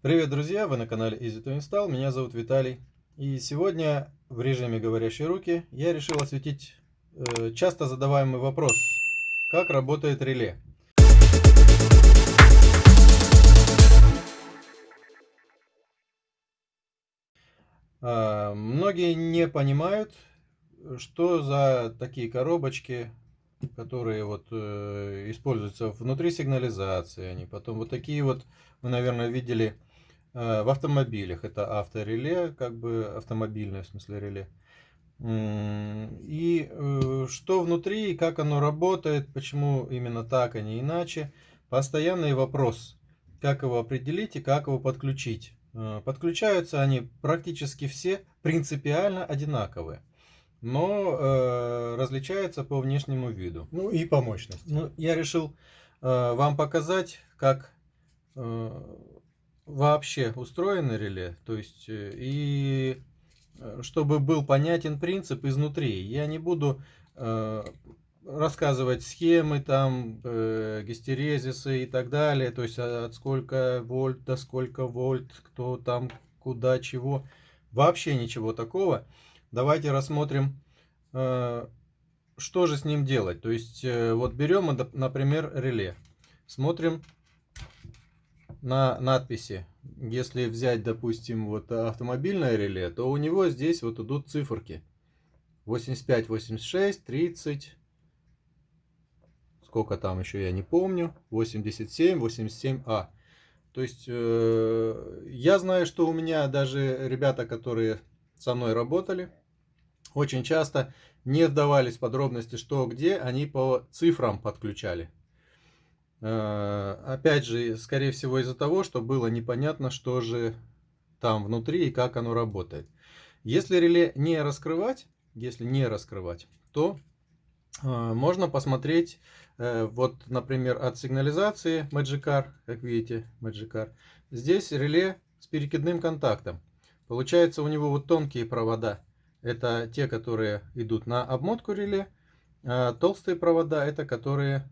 Привет, друзья! Вы на канале Easy to Install. Меня зовут Виталий. И сегодня в режиме говорящей руки я решил осветить э, часто задаваемый вопрос. Как работает реле? Э, многие не понимают, что за такие коробочки, которые вот э, используются внутри сигнализации. Они потом вот такие вот, вы, наверное, видели в автомобилях это автореле, как бы автомобильное в смысле реле. И э, что внутри, как оно работает, почему именно так, а не иначе. Постоянный вопрос, как его определить и как его подключить. Э, подключаются они практически все принципиально одинаковые, но э, различаются по внешнему виду. Ну и по мощности. Ну, я решил э, вам показать, как вообще устроено реле, то есть э, и э, чтобы был понятен принцип изнутри. Я не буду э, рассказывать схемы, там, э, гистерезисы и так далее, то есть от сколько вольт до сколько вольт, кто там, куда, чего. Вообще ничего такого. Давайте рассмотрим, э, что же с ним делать. То есть, э, вот берем, например, реле. Смотрим на надписи. Если взять, допустим, вот автомобильное реле, то у него здесь вот идут циферки. 85, 86, 30. Сколько там еще, я не помню. 87, 87А. То есть, э, я знаю, что у меня даже ребята, которые со мной работали, очень часто не вдавались в подробности, что где, они по цифрам подключали. Э, опять же, скорее всего из-за того, что было непонятно, что же там внутри и как оно работает. Если реле не раскрывать, если не раскрывать, то э, можно посмотреть, э, вот, например, от сигнализации Magicar, как видите, Magicar, здесь реле с перекидным контактом. Получается у него вот тонкие провода, это те, которые идут на обмотку реле, а толстые провода это которые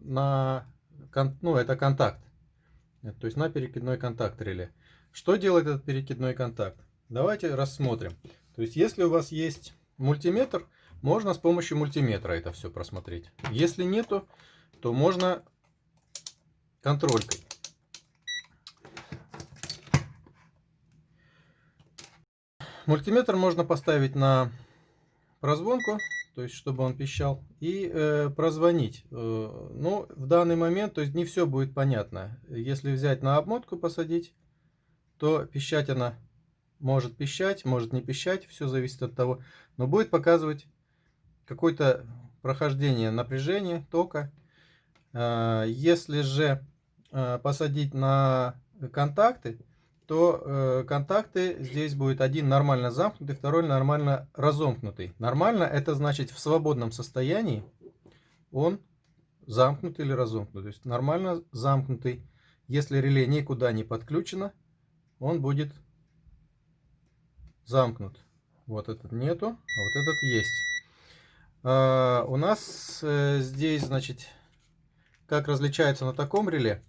на ну, это контакт. То есть на перекидной контакт реле. Что делает этот перекидной контакт? Давайте рассмотрим. То есть если у вас есть мультиметр, можно с помощью мультиметра это все просмотреть. Если нету, то можно контролькой. Мультиметр можно поставить на прозвонку то есть чтобы он пищал, и э, прозвонить. Э, ну, в данный момент, то есть не все будет понятно. Если взять на обмотку, посадить, то пищать она может пищать, может не пищать, все зависит от того, но будет показывать какое-то прохождение напряжения, тока. Э, если же э, посадить на контакты, то э, контакты здесь будет один нормально замкнутый, второй нормально разомкнутый. Нормально это значит в свободном состоянии он замкнутый или разомкнут. То есть нормально замкнутый. Если реле никуда не подключено, он будет замкнут. Вот этот нету, а вот этот есть. А, у нас э, здесь, значит, как различается на таком реле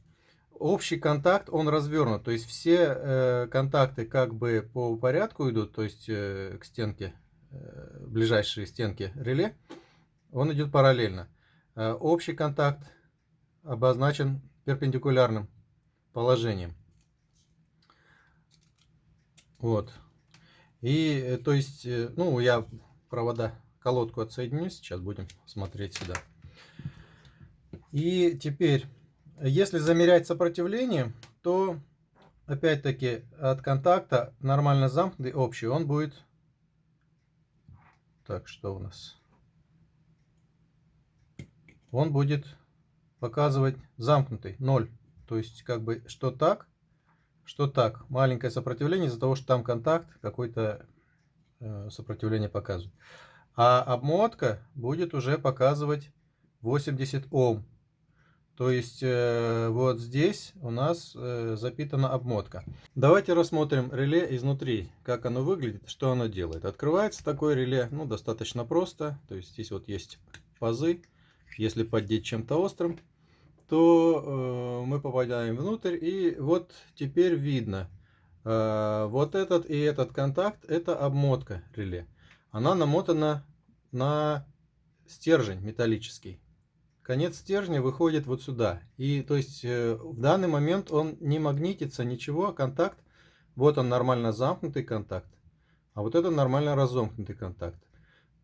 общий контакт, он развернут. То есть все э, контакты как бы по порядку идут, то есть э, к стенке, э, ближайшие стенки реле, он идет параллельно. Э, общий контакт обозначен перпендикулярным положением. Вот. И э, то есть, э, ну, я провода, колодку отсоединю, сейчас будем смотреть сюда. И теперь если замерять сопротивление, то опять-таки от контакта нормально замкнутый общий, он будет... Так, что у нас? Он будет показывать замкнутый, 0. То есть как бы что так, что так. Маленькое сопротивление из-за того, что там контакт, какое-то э, сопротивление показывает. А обмотка будет уже показывать 80 Ом. То есть э, вот здесь у нас э, запитана обмотка. Давайте рассмотрим реле изнутри, как оно выглядит, что оно делает. Открывается такое реле, ну, достаточно просто. То есть здесь вот есть пазы. Если поддеть чем-то острым, то мы попадаем внутрь. И вот теперь видно, вот этот и этот контакт, это обмотка реле. Она намотана на стержень металлический. Конец стержня выходит вот сюда. И то есть в данный момент он не магнитится, ничего, контакт. Вот он нормально замкнутый контакт. А вот это нормально разомкнутый контакт.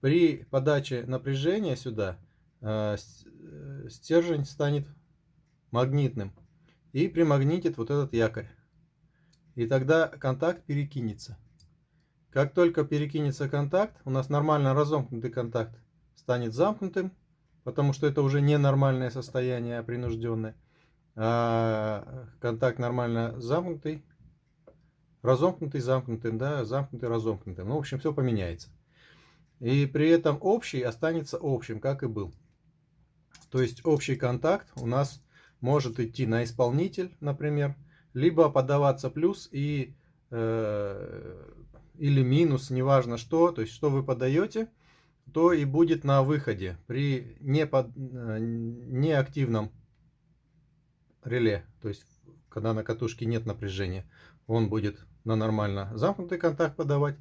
При подаче напряжения сюда э, э, стержень станет магнитным и примагнитит вот этот якорь. И тогда контакт перекинется. Как только перекинется контакт, у нас нормально разомкнутый контакт станет замкнутым, потому что это уже не нормальное состояние, а принужденное. А контакт нормально замкнутый разомкнутый замкнутым, да, замкнутый разомкнутым. Ну, в общем, все поменяется. И при этом общий останется общим, как и был. То есть общий контакт у нас может идти на исполнитель, например, либо подаваться плюс и э, или минус, неважно что. То есть что вы подаете, то и будет на выходе при непод, э, неактивном реле. То есть когда на катушке нет напряжения, он будет на нормально замкнутый контакт подавать.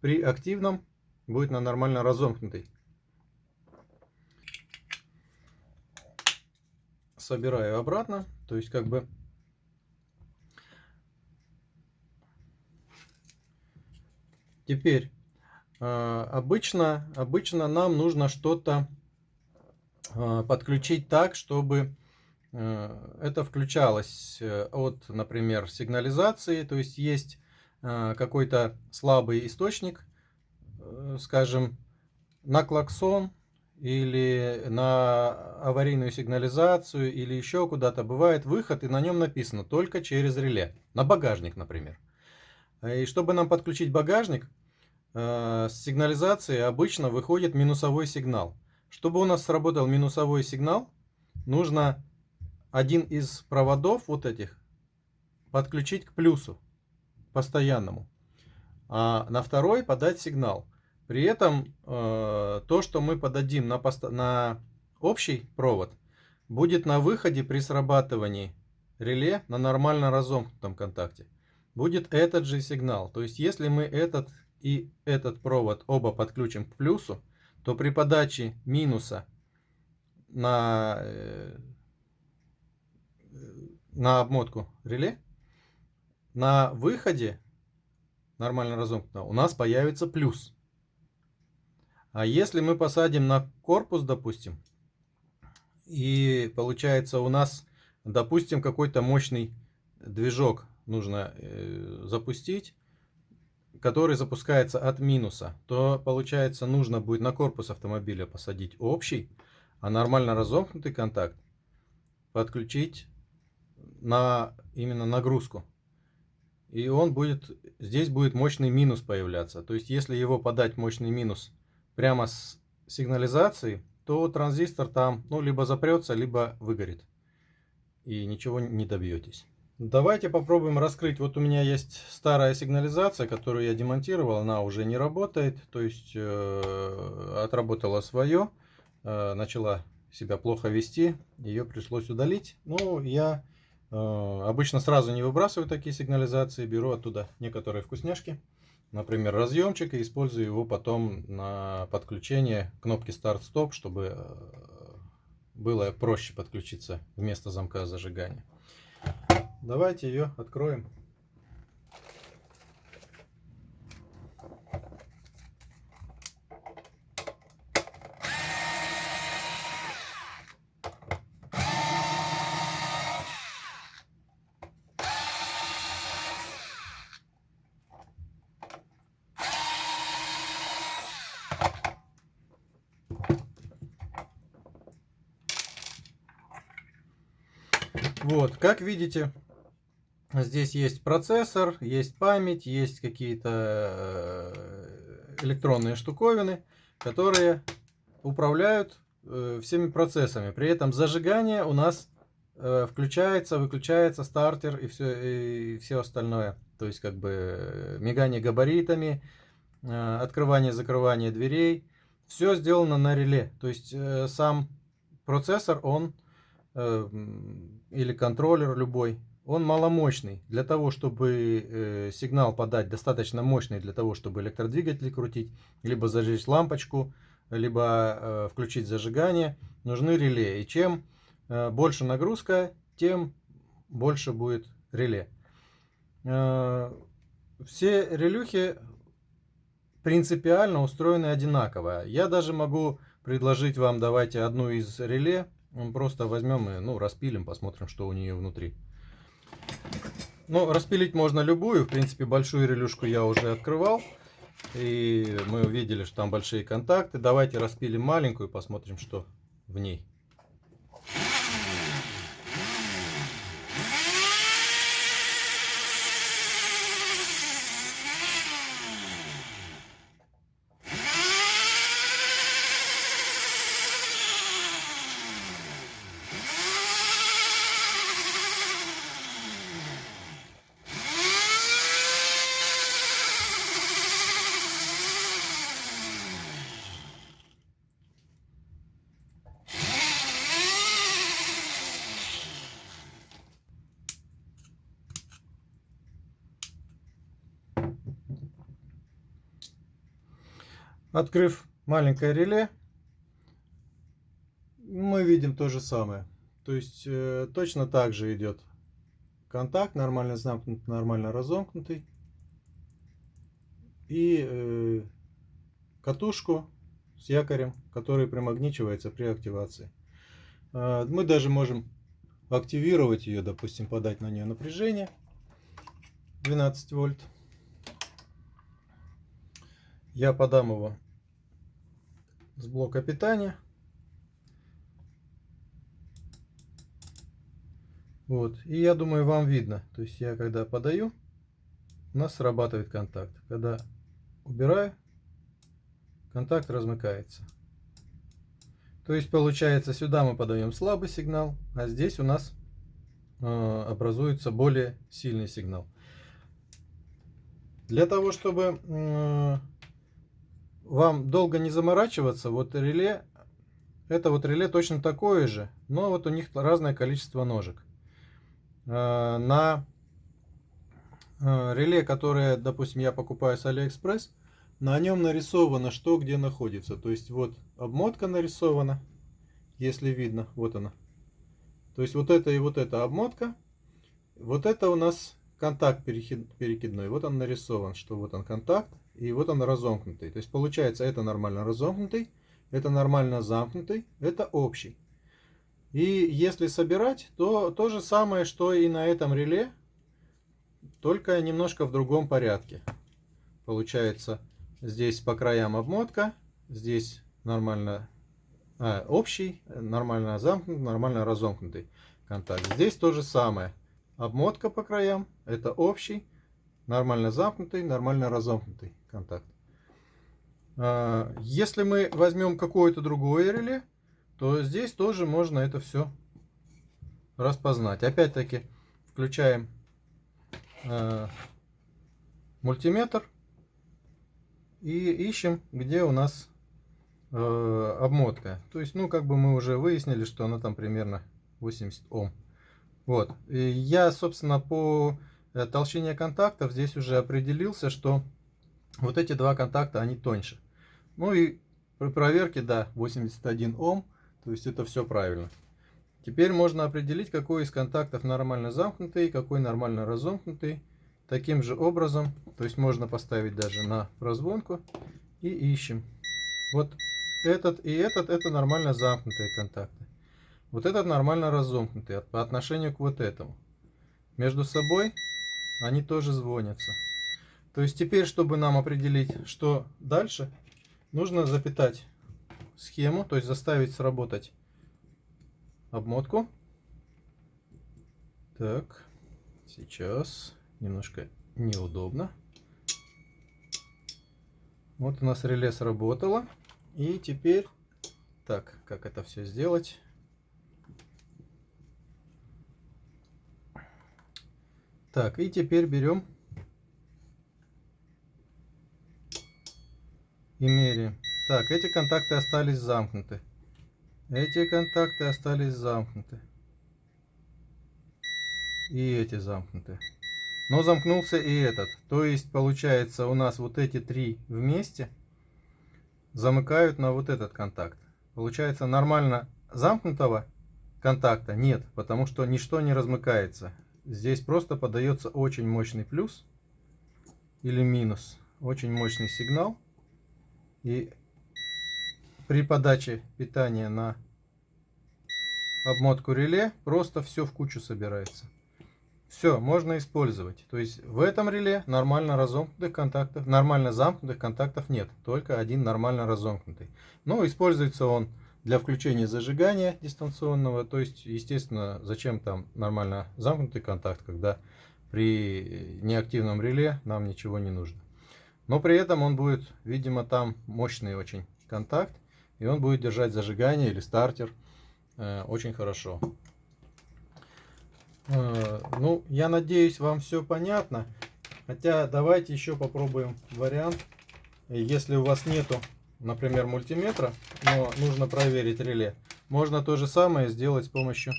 При активном будет на нормально разомкнутый. Собираю обратно. То есть как бы Теперь, обычно, обычно нам нужно что-то а, подключить так, чтобы а, это включалось э, от, например, сигнализации. То есть есть какой-то слабый источник, э, скажем, на клаксон или на аварийную сигнализацию или еще куда-то бывает выход и на нем написано только через реле, на багажник, например. И чтобы нам подключить багажник, с сигнализации обычно выходит минусовой сигнал. Чтобы у нас сработал минусовой сигнал, нужно один из проводов вот этих подключить к плюсу постоянному, а на второй подать сигнал. При этом э, то, что мы подадим на, на общий провод, будет на выходе при срабатывании реле на нормально разомкнутом контакте. Будет этот же сигнал. То есть, если мы этот и этот провод оба подключим к плюсу, то при подаче минуса на, э, на обмотку реле на выходе нормально разомкнуто, у нас появится плюс. А если мы посадим на корпус, допустим, и получается у нас, допустим, какой-то мощный движок нужно э, запустить, который запускается от минуса, то получается нужно будет на корпус автомобиля посадить общий, а нормально разомкнутый контакт подключить на именно нагрузку и он будет, здесь будет мощный минус появляться. То есть, если его подать мощный минус прямо с сигнализацией, то транзистор там, ну, либо запрется, либо выгорит. И ничего не добьетесь. Давайте попробуем раскрыть. Вот у меня есть старая сигнализация, которую я демонтировал. Она уже не работает. То есть, э, отработала свое. Э, начала себя плохо вести. Ее пришлось удалить. Ну, я Э, обычно сразу не выбрасываю такие сигнализации, беру оттуда некоторые вкусняшки, например, разъемчик, и использую его потом на подключение кнопки старт-стоп, чтобы э, было проще подключиться вместо замка зажигания. Давайте ее откроем. Вот, как видите, здесь есть процессор, есть память, есть какие-то э, электронные штуковины, которые управляют э, всеми процессами. При этом зажигание у нас э, включается, выключается стартер и все, и все остальное. То есть как бы мигание габаритами, открывание, закрывание дверей. Все сделано на реле. То есть сам процессор, он или контроллер любой, он маломощный. Для того, чтобы э, сигнал подать достаточно мощный, для того, чтобы электродвигатель крутить, либо зажечь лампочку, либо э, включить зажигание, нужны реле. И чем э, больше нагрузка, тем больше будет реле. Все релюхи принципиально устроены одинаково. Я даже могу предложить вам, давайте одну из реле, просто возьмем и ну, распилим, посмотрим, что у нее внутри. Ну, распилить можно любую, в принципе, большую релюшку я уже открывал. И мы увидели, что там большие контакты. Давайте распилим маленькую, посмотрим, что в ней. Открыв маленькое реле, мы видим то же самое. То есть э, точно так же идет контакт, нормально замкнутый, нормально разомкнутый. И э, катушку с якорем, который примагничивается при активации. Э, мы даже можем активировать ее, допустим, подать на нее напряжение 12 вольт. Я подам его с блока питания. Вот. И я думаю, вам видно. То есть я когда подаю, у нас срабатывает контакт. Когда убираю, контакт размыкается. То есть получается сюда мы подаем слабый сигнал, а здесь у нас э, образуется более сильный сигнал. Для того, чтобы э, вам долго не заморачиваться, вот реле, это вот реле точно такое же, но вот у них разное количество ножек. Э, на э, реле, которое, допустим, я покупаю с Алиэкспресс, на нем нарисовано, что где находится. То есть вот обмотка нарисована, если видно, вот она. То есть вот это и вот эта обмотка. Вот это у нас контакт перекидной. Вот он нарисован, что вот он контакт. И вот он разомкнутый. То есть получается это нормально разомкнутый, это нормально замкнутый, это общий. И если собирать, то то же самое, что и на этом реле, только немножко в другом порядке. Получается здесь по краям обмотка, здесь нормально а, общий, нормально замкнутый, нормально разомкнутый контакт. Здесь то же самое. Обмотка по краям, это общий, нормально замкнутый, нормально разомкнутый контакт. А, если мы возьмем какое-то другое реле, то здесь тоже можно это все распознать. Опять-таки включаем э, мультиметр и ищем, где у нас э, обмотка. То есть, ну, как бы мы уже выяснили, что она там примерно 80 Ом. Вот. И я, собственно, по Э, толщине контактов здесь уже определился, что вот эти два контакта, они тоньше. Ну и при проверке, да, 81 Ом, то есть это все правильно. Теперь можно определить, какой из контактов нормально замкнутый, какой нормально разомкнутый. Таким же образом, то есть можно поставить даже на прозвонку и ищем. Вот этот и этот, это нормально замкнутые контакты. Вот этот нормально разомкнутый по отношению к вот этому. Между собой они тоже звонятся. То есть теперь, чтобы нам определить, что дальше, нужно запитать схему, то есть заставить сработать обмотку. Так, сейчас немножко неудобно. Вот у нас реле сработало. И теперь, так, как это все сделать? Так, и теперь берем и меряем. Так, эти контакты остались замкнуты. Эти контакты остались замкнуты. и эти замкнуты. Но замкнулся и этот. То есть получается у нас вот эти три вместе замыкают на вот этот контакт. Получается нормально замкнутого контакта нет, потому что ничто не размыкается. Здесь просто подается очень мощный плюс или минус. Очень мощный сигнал. И при подаче питания на обмотку реле просто все в кучу собирается. Все, можно использовать. То есть в этом реле нормально разомкнутых контактов, нормально замкнутых контактов нет. Только один нормально разомкнутый. Но используется он для включения зажигания дистанционного. То есть, естественно, зачем там нормально замкнутый контакт, когда при неактивном реле нам ничего не нужно. Но при этом он будет, видимо, там мощный очень контакт. И он будет держать зажигание или стартер э, очень хорошо. Э, ну, я надеюсь, вам все понятно. Хотя давайте еще попробуем вариант. Если у вас нету, например, мультиметра, но нужно проверить реле, можно то же самое сделать с помощью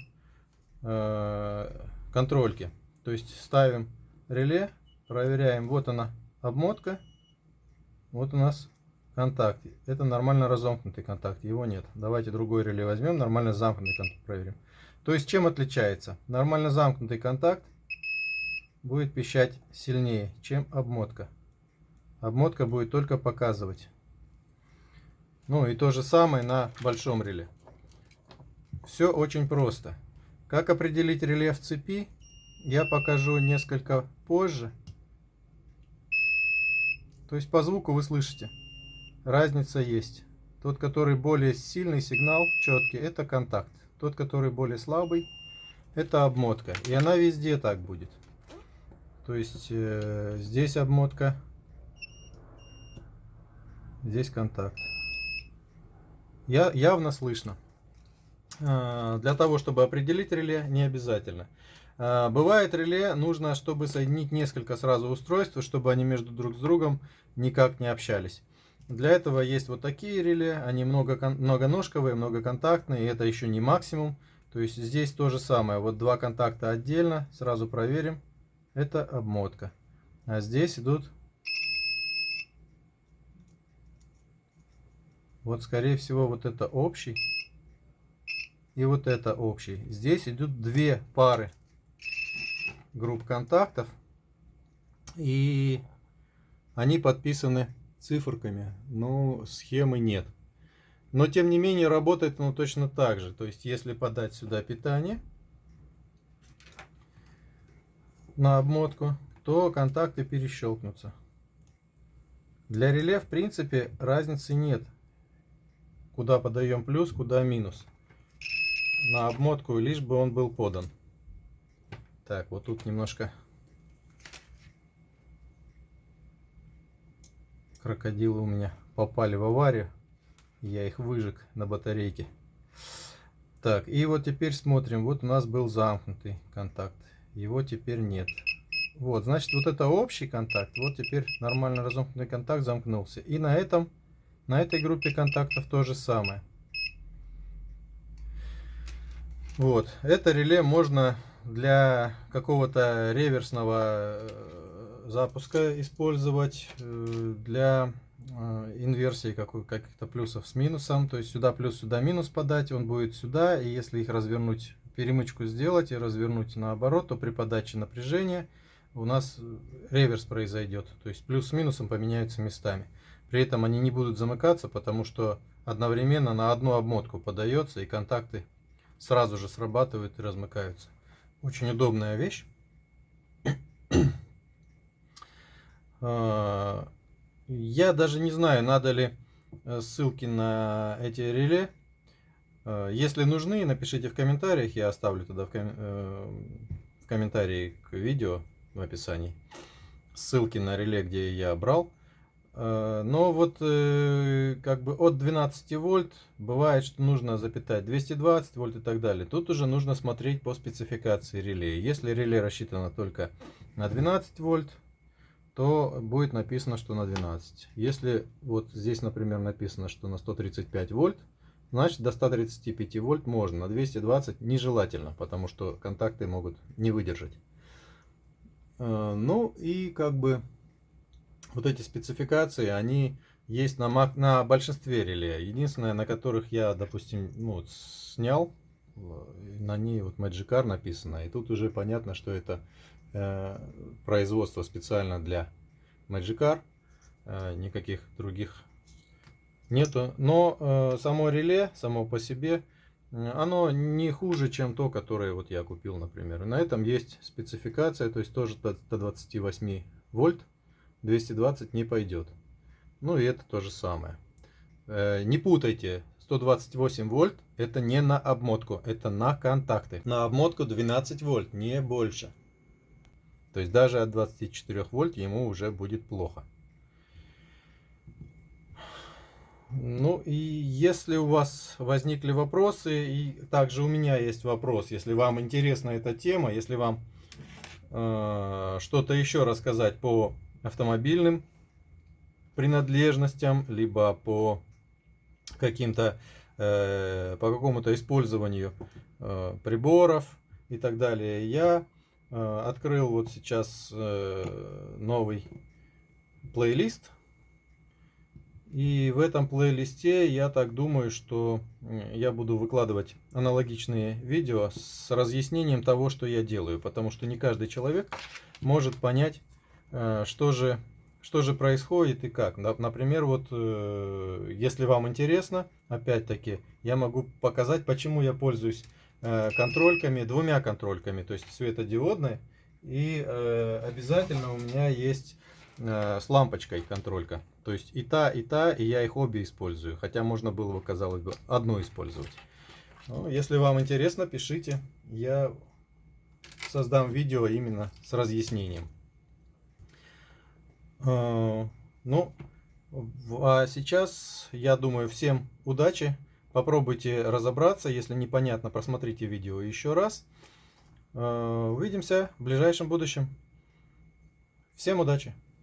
э, контрольки. То есть ставим реле, проверяем, вот она обмотка, вот у нас контакт. Это нормально разомкнутый контакт, его нет. Давайте другой реле возьмем, нормально замкнутый контакт проверим. То есть чем отличается? Нормально замкнутый контакт будет пищать сильнее, чем обмотка. Обмотка будет только показывать. Ну и то же самое на большом реле. Все очень просто. Как определить реле в цепи, я покажу несколько позже. То есть по звуку вы слышите, разница есть. Тот, который более сильный сигнал, четкий, это контакт. Тот, который более слабый, это обмотка. И она везде так будет. То есть э, здесь обмотка, здесь контакт. Я, явно слышно. Э, для того, чтобы определить реле, не обязательно. Э, бывает реле, нужно, чтобы соединить несколько сразу устройств, чтобы они между друг с другом никак не общались. Для этого есть вот такие реле, они много, многоножковые, многоконтактные, и это еще не максимум. То есть здесь то же самое, вот два контакта отдельно, сразу проверим, это обмотка. А здесь идут, вот скорее всего вот это общий, и вот это общий. Здесь идут две пары групп контактов, и они подписаны циферками, но схемы нет. Но тем не менее работает оно точно так же. То есть если подать сюда питание на обмотку, то контакты перещелкнутся. Для реле в принципе разницы нет. Куда подаем плюс, куда минус. На обмотку лишь бы он был подан. Так, вот тут немножко крокодилы у меня попали в аварию. Я их выжег на батарейке. Так, и вот теперь смотрим. Вот у нас был замкнутый контакт. Его теперь нет. Вот, значит, вот это общий контакт. Вот теперь нормально разомкнутый контакт замкнулся. И на этом, на этой группе контактов то же самое. Вот, это реле можно для какого-то реверсного э, запуска использовать э, для э, инверсии каких-то плюсов с минусом. То есть сюда плюс, сюда минус подать, он будет сюда. И если их развернуть, перемычку сделать и развернуть наоборот, то при подаче напряжения у нас реверс произойдет. То есть плюс с минусом поменяются местами. При этом они не будут замыкаться, потому что одновременно на одну обмотку подается и контакты сразу же срабатывают и размыкаются. Очень удобная вещь. А, я даже не знаю, надо ли э, ссылки на эти реле. А, если нужны, напишите в комментариях, я оставлю тогда в, ком э, в комментарии к видео в описании ссылки на реле, где я брал. А, но вот э, как бы от 12 вольт бывает, что нужно запитать 220 вольт и так далее. Тут уже нужно смотреть по спецификации реле. Если реле рассчитано только на 12 вольт, то будет написано, что на 12. Если вот здесь, например, написано, что на 135 вольт, значит до 135 вольт можно, на 220 нежелательно, потому что контакты могут не выдержать. Э, ну и как бы вот эти спецификации, они есть на, на большинстве реле. Единственное, на которых я, допустим, ну, снял, на ней вот Magic написано. И тут уже понятно, что это э, производство специально для Magic Э, никаких других нету. Но э, само реле, само по себе, оно не хуже, чем то, которое вот я купил, например. На этом есть спецификация, то есть тоже до 28 вольт, 220 не пойдет. Ну и это то же самое. Э, не путайте, 128 вольт это не на обмотку, это на контакты. На обмотку 12 вольт, не больше. То есть даже от 24 вольт ему уже будет плохо. Ну и если у вас возникли вопросы, и также у меня есть вопрос, если вам интересна эта тема, если вам э, что-то еще рассказать по автомобильным принадлежностям, либо по каким-то, э, по какому-то использованию э, приборов и так далее, я э, открыл вот сейчас э, новый плейлист и в этом плейлисте я так думаю, что я буду выкладывать аналогичные видео с разъяснением того, что я делаю. Потому что не каждый человек может понять, что же, что же происходит и как. Например, вот э, если вам интересно, опять-таки, я могу показать, почему я пользуюсь э, контрольками, двумя контрольками, то есть светодиодной. И обязательно у меня есть с лампочкой контролька. То есть и та, и та, и я их обе использую. Хотя можно было бы, казалось бы, одну использовать. Но если вам интересно, пишите. Я создам видео именно с разъяснением. А, ну, а сейчас, я думаю, всем удачи. Попробуйте разобраться. Если непонятно, просмотрите видео еще раз. А, увидимся в ближайшем будущем. Всем удачи!